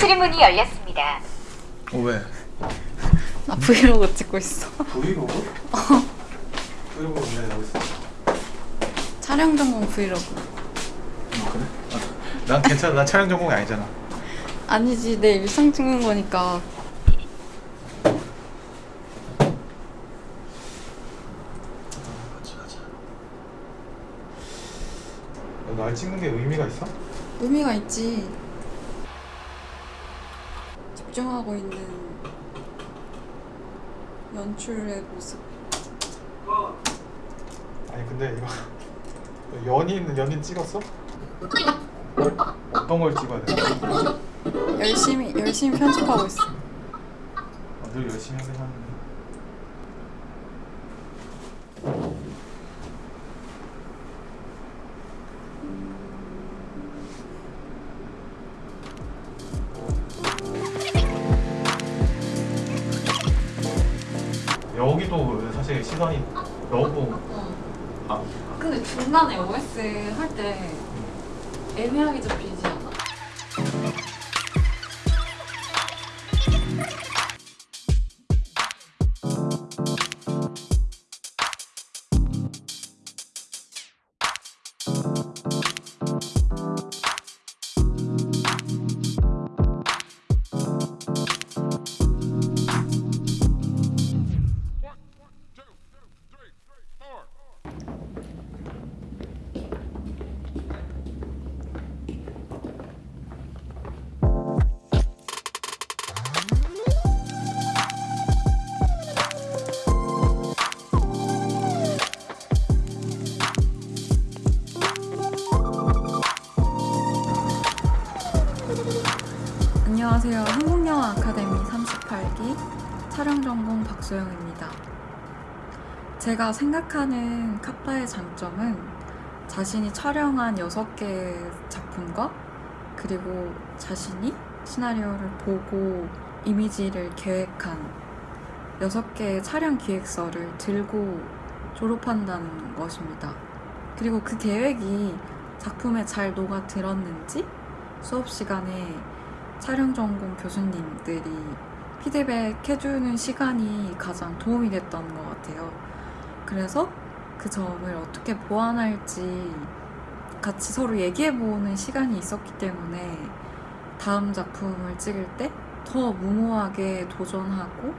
수리문이 열렸습니다. 어 왜? 나 브이로그 찍고 있어. 브이로그? 브이로그 왜 나오고 있어? 촬영 전공 브이로그. 어, 그래? 아, 난 괜찮아. 난 촬영 전공이 아니잖아. 아니지 내 일상 찍는 거니까. 날 찍는 게 의미가 있어? 의미가 있지. 집중하고 있는 연출의 모습. 아니 근데 이거 연인 연인 찍었어? 어떤 걸 찍어야 돼? 열심히 열심히 편집하고 있어. 아, 늘 열심히 하긴 하는데. 사실 시선이 너무 아, 근데 중간에 OS 할 때 애매하게 잡히지 않아? 안녕하세요. 한국영화 아카데미 38기 촬영 전공 박소영입니다. 제가 생각하는 카파의 장점은 자신이 촬영한 6개의 작품과 그리고 자신이 시나리오를 보고 이미지를 계획한 6개의 촬영 기획서를 들고 졸업한다는 것입니다. 그리고 그 계획이 작품에 잘 녹아 들었는지 수업 시간에 촬영 전공 교수님들이 피드백 해주는 시간이 가장 도움이 됐던 것 같아요. 그래서 그 점을 어떻게 보완할지 같이 서로 얘기해보는 시간이 있었기 때문에 다음 작품을 찍을 때 더 무모하게 도전하고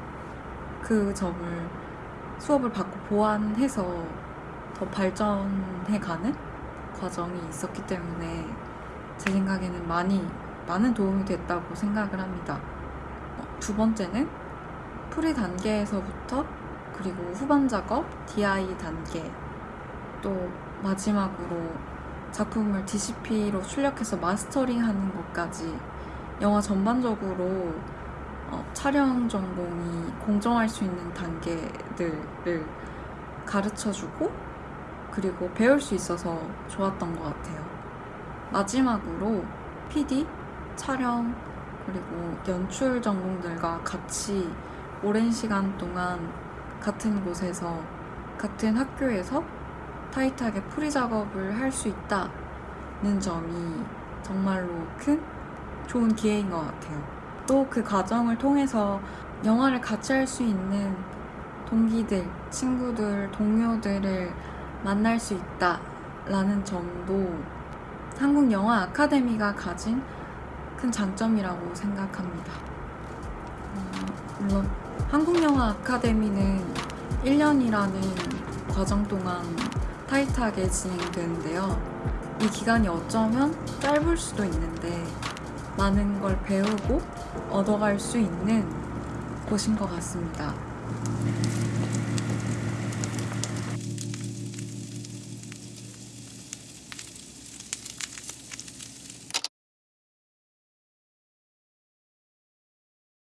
그 점을 수업을 받고 보완해서 더 발전해가는 과정이 있었기 때문에 제 생각에는 많이 많은 도움이 됐다고 생각을 합니다. 어, 두 번째는 pre 단계에서부터 그리고 후반 작업, DI 단계 또 마지막으로 작품을 DCP로 출력해서 마스터링 하는 것까지 영화 전반적으로 어, 촬영 전공이 공정할 수 있는 단계들을 가르쳐주고 그리고 배울 수 있어서 좋았던 것 같아요. 마지막으로 PD, 촬영, 그리고 연출 전공들과 같이 오랜 시간 동안 같은 곳에서 같은 학교에서 타이트하게 풀이 작업을 할 수 있다는 점이 정말로 큰 좋은 기회인 것 같아요. 또 그 과정을 통해서 영화를 같이 할 수 있는 동기들, 친구들, 동료들을 만날 수 있다라는 점도 한국 영화 아카데미가 가진 큰 장점이라고 생각합니다. 어, 물론 한국 영화 아카데미는 1년이라는 과정 동안 타이트하게 진행되는데요. 이 기간이 어쩌면 짧을 수도 있는데 많은 걸 배우고 얻어갈 수 있는 곳인 것 같습니다.